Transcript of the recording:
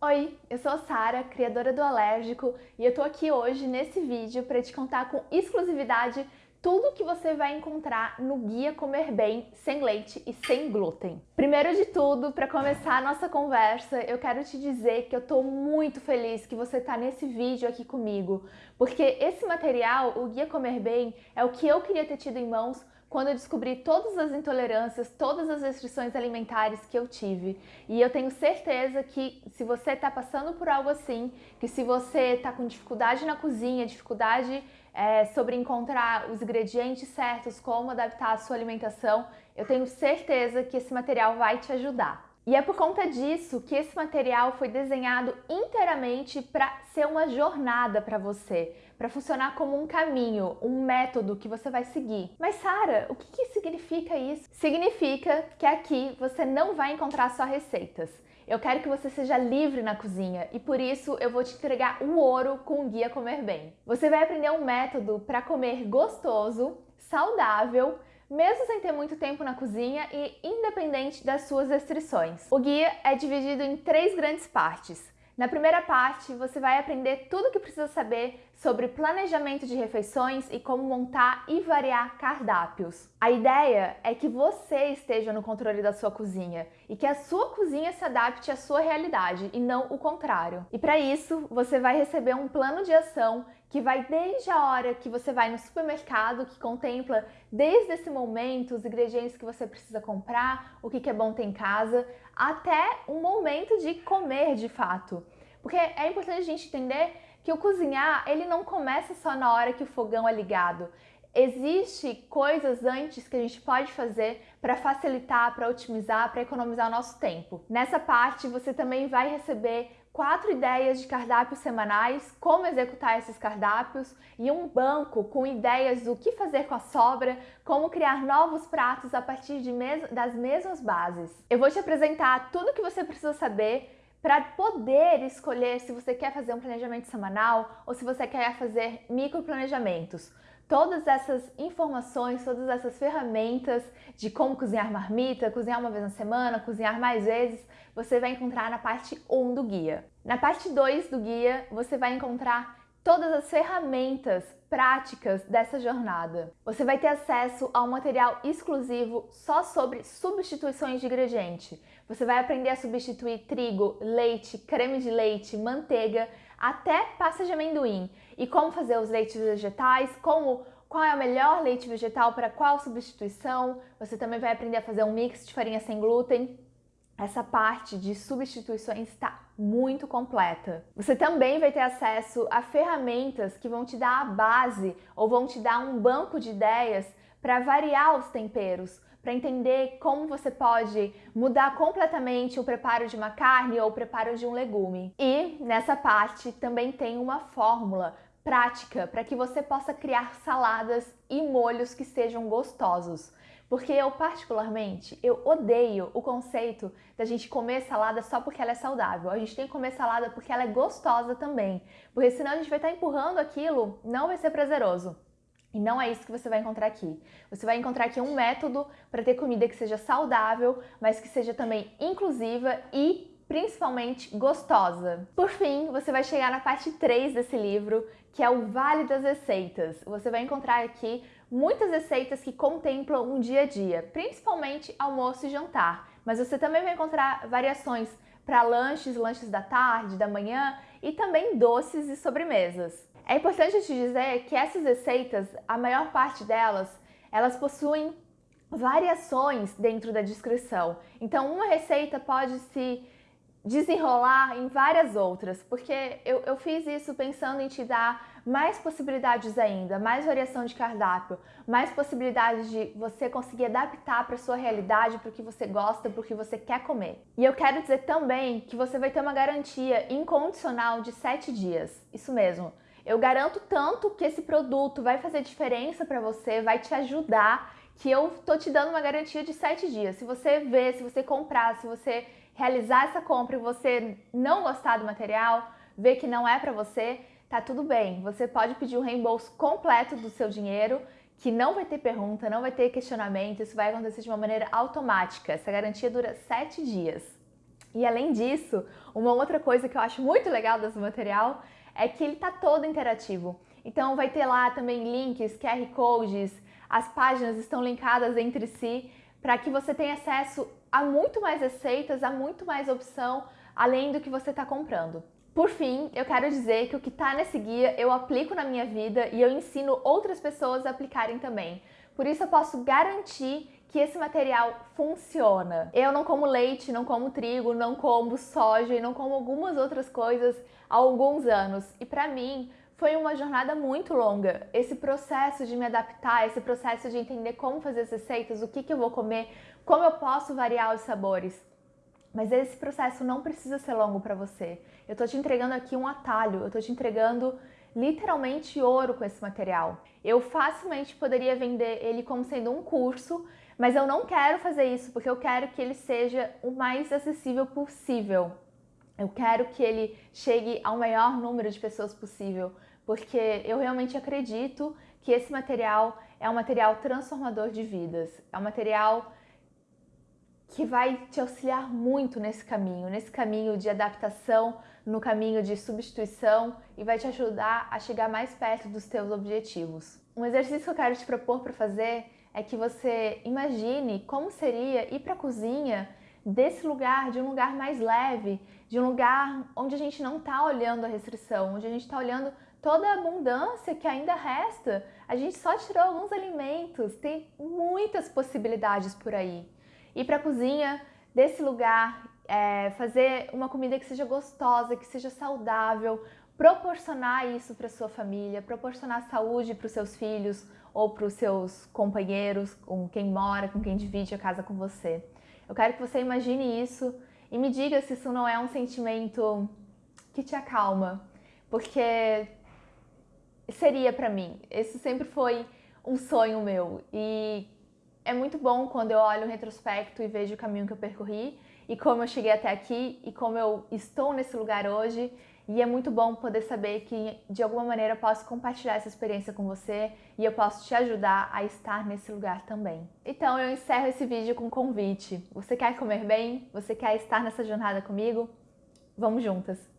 Oi, eu sou a Sara, criadora do Alérgico, e eu tô aqui hoje nesse vídeo para te contar com exclusividade tudo que você vai encontrar no Guia Comer Bem sem leite e sem glúten. Primeiro de tudo, para começar a nossa conversa, eu quero te dizer que eu tô muito feliz que você tá nesse vídeo aqui comigo, porque esse material, o Guia Comer Bem, é o que eu queria ter tido em mãos quando eu descobri todas as intolerâncias, todas as restrições alimentares que eu tive. E eu tenho certeza que se você está passando por algo assim, que se você está com dificuldade na cozinha, dificuldade é, sobre encontrar os ingredientes certos, como adaptar a sua alimentação, eu tenho certeza que esse material vai te ajudar. E é por conta disso que esse material foi desenhado inteiramente para ser uma jornada para você, para funcionar como um caminho, um método que você vai seguir. Mas Sara, o que, que significa isso? Significa que aqui você não vai encontrar só receitas. Eu quero que você seja livre na cozinha e por isso eu vou te entregar o ouro com o Guia Comer Bem. Você vai aprender um método para comer gostoso, saudável, mesmo sem ter muito tempo na cozinha e independente das suas restrições. O guia é dividido em três grandes partes. Na primeira parte, você vai aprender tudo o que precisa saber sobre planejamento de refeições e como montar e variar cardápios. A ideia é que você esteja no controle da sua cozinha e que a sua cozinha se adapte à sua realidade e não o contrário. E para isso, você vai receber um plano de ação que vai desde a hora que você vai no supermercado, que contempla desde esse momento os ingredientes que você precisa comprar, o que é bom ter em casa, até um momento de comer de fato. Porque é importante a gente entender que o cozinhar, ele não começa só na hora que o fogão é ligado. Existem coisas antes que a gente pode fazer para facilitar, para otimizar, para economizar nosso tempo. Nessa parte, você também vai receber quatro ideias de cardápios semanais, como executar esses cardápios e um banco com ideias do que fazer com a sobra, como criar novos pratos a partir mes das mesmas bases. Eu vou te apresentar tudo o que você precisa saber para poder escolher se você quer fazer um planejamento semanal ou se você quer fazer micro planejamentos. Todas essas informações, todas essas ferramentas de como cozinhar marmita, cozinhar uma vez na semana, cozinhar mais vezes, você vai encontrar na parte 1 do guia. Na parte 2 do guia, você vai encontrar todas as ferramentas práticas dessa jornada. Você vai ter acesso a um material exclusivo só sobre substituições de ingrediente. Você vai aprender a substituir trigo, leite, creme de leite, manteiga, até pasta de amendoim. E como fazer os leites vegetais, como qual é o melhor leite vegetal para qual substituição. Você também vai aprender a fazer um mix de farinha sem glúten essa parte de substituições está muito completa. Você também vai ter acesso a ferramentas que vão te dar a base ou vão te dar um banco de ideias para variar os temperos, para entender como você pode mudar completamente o preparo de uma carne ou o preparo de um legume. E nessa parte também tem uma fórmula prática para que você possa criar saladas e molhos que sejam gostosos. Porque eu, particularmente, eu odeio o conceito da gente comer salada só porque ela é saudável. A gente tem que comer salada porque ela é gostosa também. Porque senão a gente vai estar empurrando aquilo, não vai ser prazeroso. E não é isso que você vai encontrar aqui. Você vai encontrar aqui um método para ter comida que seja saudável, mas que seja também inclusiva e principalmente gostosa. Por fim, você vai chegar na parte 3 desse livro, que é o Vale das Receitas. Você vai encontrar aqui muitas receitas que contemplam um dia a dia, principalmente almoço e jantar, mas você também vai encontrar variações para lanches, lanches da tarde, da manhã e também doces e sobremesas. É importante te dizer que essas receitas, a maior parte delas, elas possuem variações dentro da descrição. Então, uma receita pode se desenrolar em várias outras, porque eu, eu fiz isso pensando em te dar mais possibilidades ainda, mais variação de cardápio, mais possibilidades de você conseguir adaptar para sua realidade, para o que você gosta, para o que você quer comer. E eu quero dizer também que você vai ter uma garantia incondicional de 7 dias, isso mesmo. Eu garanto tanto que esse produto vai fazer diferença para você, vai te ajudar, que eu tô te dando uma garantia de 7 dias. Se você ver, se você comprar, se você realizar essa compra e você não gostar do material, ver que não é para você, tá tudo bem. Você pode pedir o reembolso completo do seu dinheiro, que não vai ter pergunta, não vai ter questionamento, isso vai acontecer de uma maneira automática. Essa garantia dura 7 dias. E além disso, uma outra coisa que eu acho muito legal desse material é que ele tá todo interativo. Então vai ter lá também links, QR codes, as páginas estão linkadas entre si para que você tenha acesso a muito mais receitas, a muito mais opção, além do que você está comprando. Por fim, eu quero dizer que o que está nesse guia eu aplico na minha vida e eu ensino outras pessoas a aplicarem também. Por isso eu posso garantir que esse material funciona. Eu não como leite, não como trigo, não como soja e não como algumas outras coisas há alguns anos. E para mim, foi uma jornada muito longa. Esse processo de me adaptar, esse processo de entender como fazer as receitas, o que, que eu vou comer, como eu posso variar os sabores. Mas esse processo não precisa ser longo para você. Eu tô te entregando aqui um atalho, eu tô te entregando literalmente ouro com esse material. Eu facilmente poderia vender ele como sendo um curso, mas eu não quero fazer isso porque eu quero que ele seja o mais acessível possível. Eu quero que ele chegue ao maior número de pessoas possível, porque eu realmente acredito que esse material é um material transformador de vidas, é um material que vai te auxiliar muito nesse caminho, nesse caminho de adaptação, no caminho de substituição e vai te ajudar a chegar mais perto dos teus objetivos. Um exercício que eu quero te propor para fazer é que você imagine como seria ir para a cozinha desse lugar, de um lugar mais leve, de um lugar onde a gente não está olhando a restrição, onde a gente está olhando toda a abundância que ainda resta. A gente só tirou alguns alimentos, tem muitas possibilidades por aí ir para a cozinha desse lugar, é, fazer uma comida que seja gostosa, que seja saudável, proporcionar isso para sua família, proporcionar saúde para os seus filhos ou para os seus companheiros, com quem mora, com quem divide a casa com você. Eu quero que você imagine isso e me diga se isso não é um sentimento que te acalma, porque seria para mim. Esse sempre foi um sonho meu e é muito bom quando eu olho o retrospecto e vejo o caminho que eu percorri e como eu cheguei até aqui e como eu estou nesse lugar hoje. E é muito bom poder saber que de alguma maneira eu posso compartilhar essa experiência com você e eu posso te ajudar a estar nesse lugar também. Então eu encerro esse vídeo com um convite. Você quer comer bem? Você quer estar nessa jornada comigo? Vamos juntas!